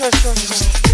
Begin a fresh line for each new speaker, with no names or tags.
show, show, show.